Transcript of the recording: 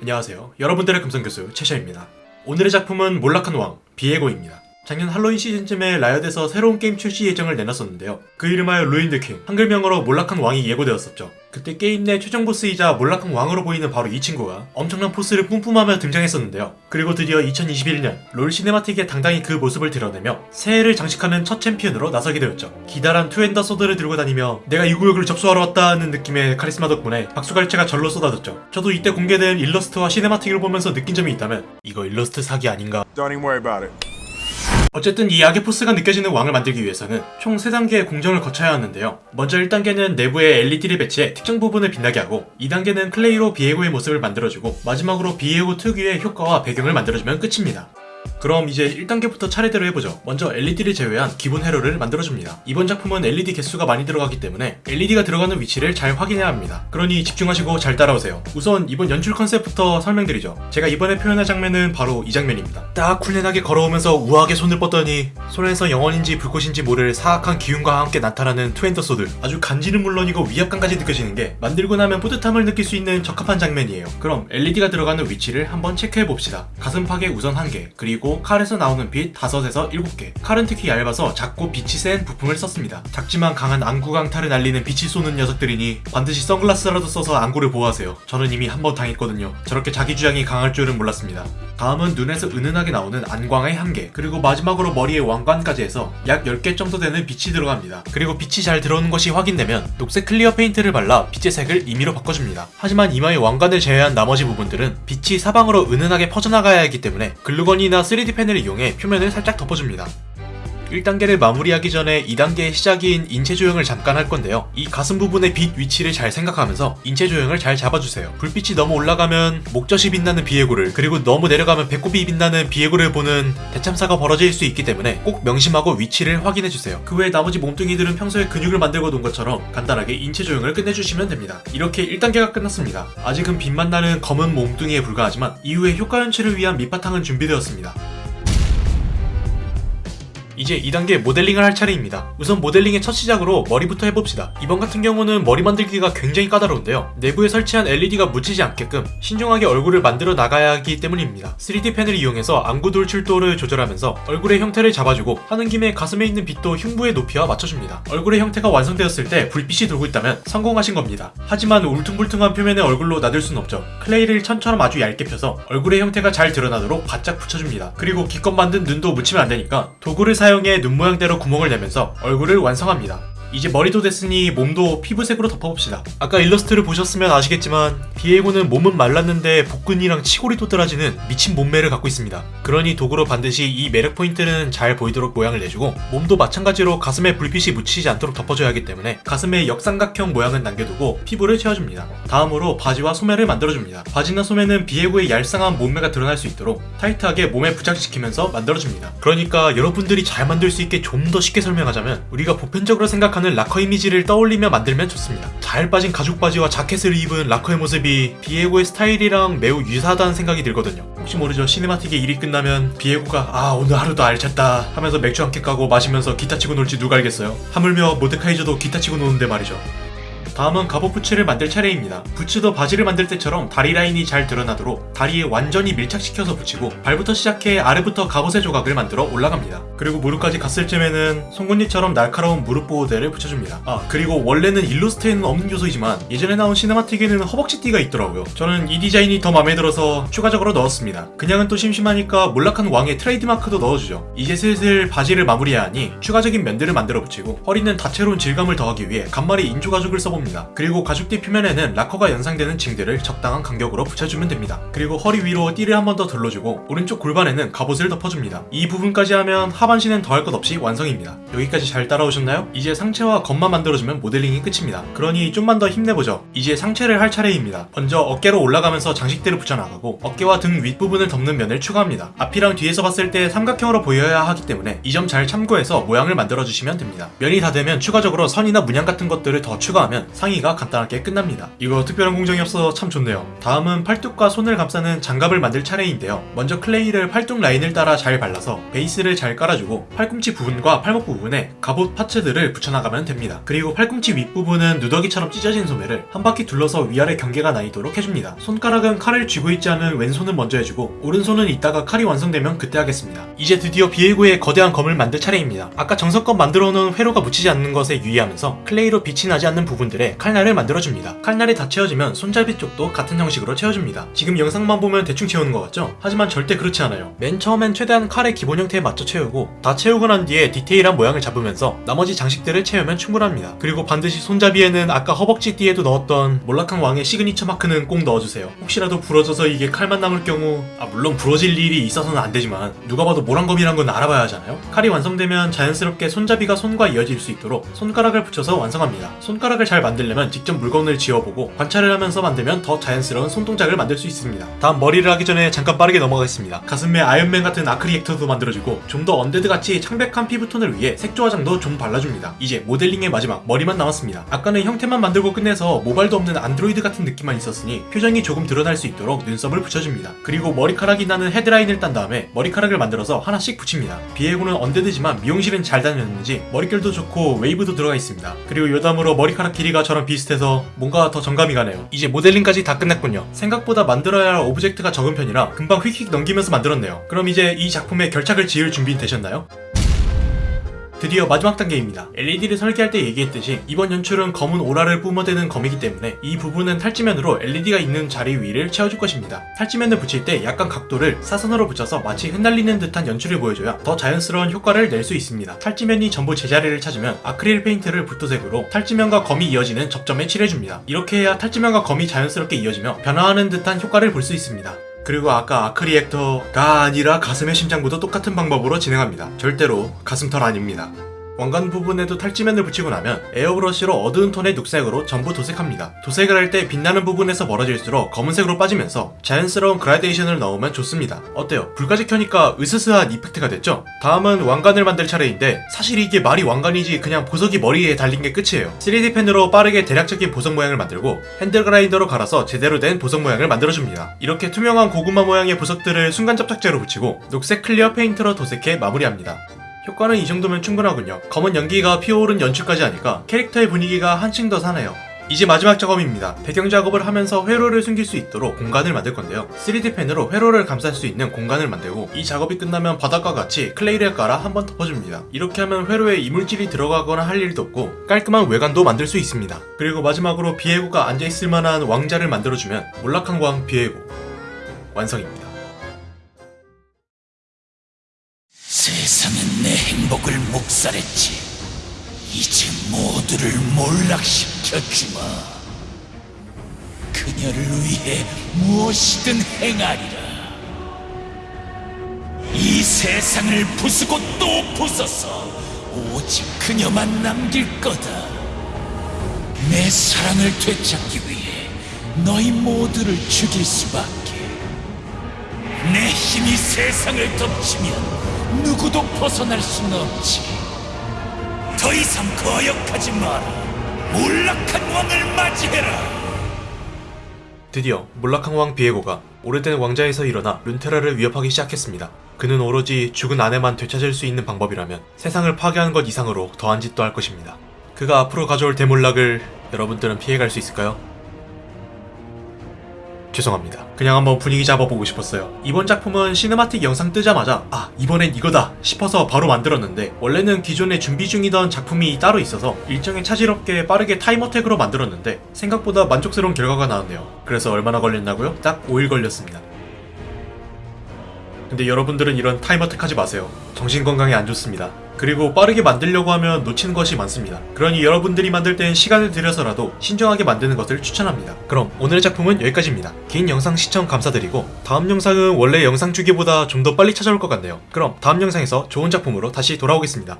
안녕하세요. 여러분들의 금성교수 최샤입니다. 오늘의 작품은 몰락한 왕 비에고입니다. 작년 할로윈 시즌쯤에 라이엇에서 새로운 게임 출시 예정을 내놨었는데요. 그 이름하여 Ruined King, 한글명으로 몰락한 왕이 예고되었었죠. 그때 게임 내 최종 보스이자 몰락한 왕으로 보이는 바로 이 친구가 엄청난 포스를 뿜뿜하며 등장했었는데요. 그리고 드디어 2021년 롤 cinematic에 당당히 그 모습을 드러내며 새해를 장식하는 첫 챔피언으로 나서게 되었죠. 기다란 two-handed sword를 들고 다니며 내가 이 구역을 접수하러 왔다는 느낌의 카리스마 덕분에 박수갈채가 절로 쏟아졌죠. 저도 이때 공개된 일러스트와 cinematic을 보면서 느낀 점이 있다면 이거 일러스트 사기 아닌가 어쨌든 이 악의 포스가 느껴지는 왕을 만들기 위해서는 총 3단계의 공정을 거쳐야 하는데요. 먼저 1단계는 내부에 LED를 배치해 특정 부분을 빛나게 하고 2단계는 클레이로 비에고의 모습을 만들어주고 마지막으로 비에고 특유의 효과와 배경을 만들어주면 끝입니다. 그럼 이제 1단계부터 차례대로 해보죠. 먼저 LED를 제외한 기본 회로를 만들어줍니다. 이번 작품은 LED 개수가 많이 들어가기 때문에 LED가 들어가는 위치를 잘 확인해야 합니다. 그러니 집중하시고 잘 따라오세요. 우선 이번 연출 컨셉부터 설명드리죠. 제가 이번에 표현할 장면은 바로 이 장면입니다. 딱 쿨하게 걸어오면서 우아하게 손을 뻗더니 손에서 영혼인지 불꽃인지 모를 사악한 기운과 함께 나타나는 sword. 아주 간지는 물론이고 위압감까지 느껴지는 게 만들고 나면 뿌듯함을 느낄 수 있는 적합한 장면이에요. 그럼 LED가 들어가는 위치를 한번 체크해봅시다. 가슴팍에 우선 한 개, 그리고 칼에서 나오는 빛 5에서 7개. 칼은 특히 얇아서 작고 빛이 센 부품을 썼습니다. 작지만 강한 안구 강타를 날리는 빛이 쏘는 녀석들이니 반드시 선글라스라도 써서 안구를 보호하세요. 저는 이미 한 번 당했거든요. 저렇게 자기 주장이 강할 줄은 몰랐습니다. 다음은 눈에서 은은하게 나오는 안광의 한 개, 그리고 마지막으로 머리에 왕관까지 해서 약 10개 정도 되는 빛이 들어갑니다. 그리고 빛이 잘 들어오는 것이 확인되면 녹색 clear paint를 발라 빛의 색을 임의로 바꿔줍니다. 하지만 이마의 왕관을 제외한 나머지 부분들은 빛이 사방으로 은은하게 퍼져나가야 하기 때문에 글루건이나 3D 펜을 이용해 표면을 살짝 덮어줍니다. 1단계를 마무리하기 전에 2단계의 시작인 인체 조형을 잠깐 할 건데요. 이 가슴 부분의 빛 위치를 잘 생각하면서 인체 조형을 잘 잡아주세요. 불빛이 너무 올라가면 목젖이 빛나는 비에고를 그리고 너무 내려가면 배꼽이 빛나는 비에고를 보는 대참사가 벌어질 수 있기 때문에 꼭 명심하고 위치를 확인해주세요. 그 외에 나머지 몸뚱이들은 평소에 근육을 만들고 놓은 것처럼 간단하게 인체 조형을 끝내주시면 됩니다. 이렇게 1단계가 끝났습니다. 아직은 빛만 나는 검은 몸뚱이에 불과하지만 이후에 효과 연출을 위한 밑바탕은 준비되었습니다. 이제 2단계 모델링을 할 차례입니다. 우선 모델링의 첫 시작으로 머리부터 해봅시다. 이번 같은 경우는 머리 만들기가 굉장히 까다로운데요. 내부에 설치한 LED가 묻히지 않게끔 신중하게 얼굴을 만들어 나가야 하기 때문입니다. 3D 펜을 이용해서 안구 돌출도를 조절하면서 얼굴의 형태를 잡아주고 하는 김에 가슴에 있는 빛도 흉부의 높이와 맞춰줍니다. 얼굴의 형태가 완성되었을 때 불빛이 돌고 있다면 성공하신 겁니다. 하지만 울퉁불퉁한 표면의 얼굴로 놔둘 순 없죠. 클레이를 천처럼 아주 얇게 펴서 얼굴의 형태가 잘 드러나도록 바짝 붙여줍니다. 그리고 기껏 만든 눈도 묻히면 안 되니까 도구를 사용 해 눈 모양대로 구멍을 내면서 얼굴을 완성합니다. 이제 머리도 됐으니 몸도 피부색으로 덮어봅시다. 아까 일러스트를 보셨으면 아시겠지만 비에고는 몸은 말랐는데 복근이랑 치골이 도드라지는 미친 몸매를 갖고 있습니다. 그러니 도구로 반드시 이 매력 포인트는 잘 보이도록 모양을 내주고 몸도 마찬가지로 가슴에 불빛이 묻히지 않도록 덮어줘야 하기 때문에 가슴에 역삼각형 모양은 남겨두고 피부를 채워줍니다. 다음으로 바지와 소매를 만들어줍니다. 바지나 소매는 비에고의 얄쌍한 몸매가 드러날 수 있도록 타이트하게 몸에 부착시키면서 만들어줍니다. 그러니까 여러분들이 잘 만들 수 있게 좀 더 쉽게 설명하자면 우리가 보편적으로 생각 하는 라커 이미지를 떠올리며 만들면 좋습니다. 잘 빠진 가죽 바지와 자켓을 입은 라커의 모습이 비에고의 스타일이랑 매우 유사하다는 생각이 들거든요. 혹시 모르죠 cinematic의 일이 끝나면 비에고가 아 오늘 하루도 알찼다 하면서 맥주 한 캔 까고 마시면서 기타 치고 놀지 누가 알겠어요. 하물며 모데카이저도 기타 치고 노는데 말이죠. 다음은 갑옷 부츠를 만들 차례입니다. 부츠도 바지를 만들 때처럼 다리 라인이 잘 드러나도록 다리에 완전히 밀착시켜서 붙이고 발부터 시작해 아래부터 갑옷의 조각을 만들어 올라갑니다. 그리고 무릎까지 갔을 쯤에는 송곳니처럼 날카로운 무릎 보호대를 붙여줍니다. 아 그리고 원래는 일러스트에는 없는 요소이지만 예전에 나온 cinematic에는 허벅지띠가 있더라고요. 저는 이 디자인이 더 마음에 들어서 추가적으로 넣었습니다. 그냥은 또 심심하니까 몰락한 왕의 트레이드마크도 넣어주죠. 이제 슬슬 바지를 마무리해야 하니 추가적인 면들을 만들어 붙이고 허리는 다채로운 질감을 더하기 위해 간말이 인조 가죽을 써봅니다. 그리고 가죽띠 표면에는 락커가 연상되는 징들을 적당한 간격으로 붙여주면 됩니다. 그리고 허리 위로 띠를 한 번 더 둘러주고 오른쪽 골반에는 갑옷을 덮어줍니다. 이 부분까지 하면 하반신은 더할 것 없이 완성입니다. 여기까지 잘 따라오셨나요? 이제 상체와 검만 만들어주면 모델링이 끝입니다. 그러니 좀만 더 힘내보죠. 이제 상체를 할 차례입니다. 먼저 어깨로 올라가면서 장식대를 붙여나가고 어깨와 등 윗부분을 덮는 면을 추가합니다. 앞이랑 뒤에서 봤을 때 삼각형으로 보여야 하기 때문에 이 점 잘 참고해서 모양을 만들어주시면 됩니다. 면이 다 되면 추가적으로 선이나 문양 같은 것들을 더 추가하면 상의가 간단하게 끝납니다. 이거 특별한 공정이 없어서 참 좋네요. 다음은 팔뚝과 손을 감싸는 장갑을 만들 차례인데요. 먼저 클레이를 팔뚝 라인을 따라 잘 발라서 베이스를 잘 깔아주고 팔꿈치 부분과 팔목 부분에 갑옷 parts들을 붙여나가면 됩니다. 그리고 팔꿈치 윗부분은 누더기처럼 찢어진 소매를 한 바퀴 둘러서 위아래 경계가 나뉘도록 해줍니다. 손가락은 칼을 쥐고 있지 않은 왼손은 먼저 해주고 오른손은 이따가 칼이 완성되면 그때 하겠습니다. 이제 드디어 비에고의 거대한 검을 만들 차례입니다. 아까 정성껏 만들어 놓은 회로가 묻히지 않는 것에 유의하면서 clay로 빛이 나지 않는 부분들 에 칼날을 만들어줍니다. 칼날이 다 채워지면 손잡이 쪽도 같은 형식으로 채워줍니다. 지금 영상만 보면 대충 채우는 것 같죠? 하지만 절대 그렇지 않아요. 맨 처음엔 최대한 칼의 기본 형태에 맞춰 채우고 다 채우고 난 뒤에 디테일한 모양을 잡으면서 나머지 장식들을 채우면 충분합니다. 그리고 반드시 손잡이에는 아까 허벅지 띠에도 넣었던 몰락한 왕의 시그니처 마크는 꼭 넣어주세요. 혹시라도 부러져서 이게 칼만 남을 경우 아 물론 부러질 일이 있어서는 안 되지만 누가 봐도 몰왕검이란 건 알아봐야 하잖아요. 칼이 완성되면 자연스럽게 손잡이가 손과 이어질 수 있도록 손가락을 붙여서 완성합니다. 손가락을 잘 만들려면 직접 물건을 쥐어보고 관찰을 하면서 만들면 더 자연스러운 손동작을 만들 수 있습니다. 다음 머리를 하기 전에 잠깐 빠르게 넘어가겠습니다. 가슴에 아이언맨 같은 아크리액터도 만들어주고 좀 더 undead 같이 창백한 피부톤을 위해 색조 화장도 좀 발라줍니다. 이제 모델링의 마지막 머리만 남았습니다. 아까는 형태만 만들고 끝내서 모발도 없는 안드로이드 같은 느낌만 있었으니 표정이 조금 드러날 수 있도록 눈썹을 붙여줍니다. 그리고 머리카락이 나는 hairline을 딴 다음에 머리카락을 만들어서 하나씩 붙입니다. 비에고는 undead지만 미용실은 잘 다녔는지 머릿결도 좋고 웨이브도 들어가 있습니다. 그리고 여담으로 머리카락 길이가 저랑 비슷해서 뭔가 더 정감이 가네요. 이제 모델링까지 다 끝냈군요. 생각보다 만들어야 할 object가 적은 편이라 금방 휙휙 넘기면서 만들었네요. 그럼 이제 이 작품에 결착을 지을 준비 되셨나요? 드디어 마지막 단계입니다. LED를 설계할 때 얘기했듯이 이번 연출은 검은 오라를 뿜어대는 검이기 때문에 이 부분은 탈지면으로 LED가 있는 자리 위를 채워줄 것입니다. 탈지면을 붙일 때 약간 각도를 사선으로 붙여서 마치 흩날리는 듯한 연출을 보여줘야 더 자연스러운 효과를 낼 수 있습니다. 탈지면이 전부 제자리를 찾으면 아크릴 페인트를 붓도색으로 탈지면과 검이 이어지는 접점에 칠해줍니다. 이렇게 해야 탈지면과 검이 자연스럽게 이어지며 변화하는 듯한 효과를 볼 수 있습니다. 그리고 아까 arc reactor가 아니라 가슴의 심장부도 똑같은 방법으로 진행합니다. 절대로 가슴털 아닙니다. 왕관 부분에도 탈지면을 붙이고 나면 에어브러쉬로 어두운 톤의 녹색으로 전부 도색합니다. 도색을 할 때 빛나는 부분에서 멀어질수록 검은색으로 빠지면서 자연스러운 그라데이션을 넣으면 좋습니다. 어때요? 불까지 켜니까 으스스한 effect가 됐죠? 다음은 왕관을 만들 차례인데 사실 이게 말이 왕관이지 그냥 보석이 머리에 달린 게 끝이에요. 3D 펜으로 빠르게 대략적인 보석 모양을 만들고 hand grinder로 갈아서 제대로 된 보석 모양을 만들어줍니다. 이렇게 투명한 고구마 모양의 보석들을 순간 접착제로 붙이고 녹색 clear 페인트로 도색해 마무리합니다. 효과는 이 정도면 충분하군요. 검은 연기가 피어오른 연출까지 하니까 캐릭터의 분위기가 한층 더 사네요. 이제 마지막 작업입니다. 배경 작업을 하면서 회로를 숨길 수 있도록 공간을 만들 건데요. 3D 펜으로 회로를 감쌀 수 있는 공간을 만들고 이 작업이 끝나면 바닥과 같이 클레이를 깔아 한번 덮어줍니다. 이렇게 하면 회로에 이물질이 들어가거나 할 일도 없고 깔끔한 외관도 만들 수 있습니다. 그리고 마지막으로 비에고가 앉아있을 만한 왕자를 만들어주면 몰락한 왕 비에고 완성입니다. 행복을 묵살했지. 이제 모두를 몰락시켜 주마. 그녀를 위해 무엇이든 행하리라. 이 세상을 부수고 또 부숴서 오직 그녀만 남길 거다. 내 사랑을 되찾기 위해 너희 모두를 죽일 수밖에. 내 힘이 세상을 덮치면 누구도 벗어날 수는 없지. 더 이상 거역하지 마라. 몰락한 왕을 맞이해라. 드디어 몰락한 왕 비에고가 오래된 왕자에서 일어나 룬테라를 위협하기 시작했습니다. 그는 오로지 죽은 아내만 되찾을 수 있는 방법이라면 세상을 파괴하는 것 이상으로 더한 짓도 할 것입니다. 그가 앞으로 가져올 대몰락을 여러분들은 피해갈 수 있을까요? 죄송합니다. 그냥 한번 분위기 잡아보고 싶었어요. 이번 작품은 cinematic 영상 뜨자마자 아 이번엔 이거다 싶어서 바로 만들었는데 원래는 기존에 준비 중이던 작품이 따로 있어서 일정에 차질없게 빠르게 time attack으로 만들었는데 생각보다 만족스러운 결과가 나왔네요. 그래서 얼마나 걸렸냐고요? 딱 5일 걸렸습니다. 근데 여러분들은 이런 time attack 하지 마세요. 정신 건강에 안 좋습니다. 그리고 빠르게 만들려고 하면 놓치는 것이 많습니다. 그러니 여러분들이 만들 땐 시간을 들여서라도 신중하게 만드는 것을 추천합니다. 그럼 오늘의 작품은 여기까지입니다. 긴 영상 시청 감사드리고 다음 영상은 원래 영상 주기보다 좀 더 빨리 찾아올 것 같네요. 그럼 다음 영상에서 좋은 작품으로 다시 돌아오겠습니다.